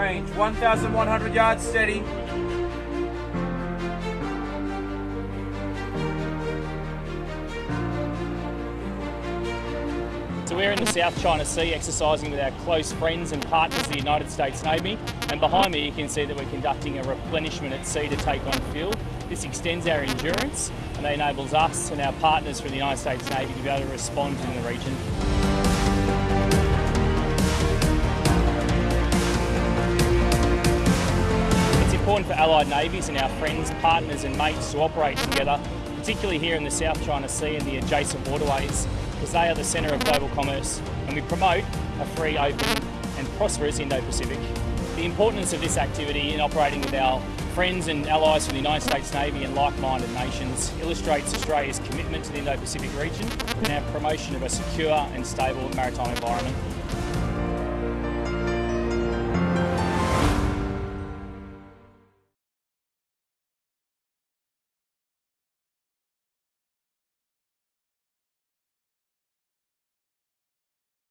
Range 1,100 yards steady. So we're in the South China Sea exercising with our close friends and partners, the United States Navy. And behind me you can see that we're conducting a replenishment at sea to take on fuel. This extends our endurance and enables us and our partners from the United States Navy to be able to respond in the region. Important for allied navies and our friends, partners and mates to operate together, particularly here in the South China Sea and the adjacent waterways, because they are the centre of global commerce and we promote a free, open and prosperous Indo-Pacific. The importance of this activity in operating with our friends and allies from the United States Navy and like-minded nations illustrates Australia's commitment to the Indo-Pacific region and our promotion of a secure and stable maritime environment.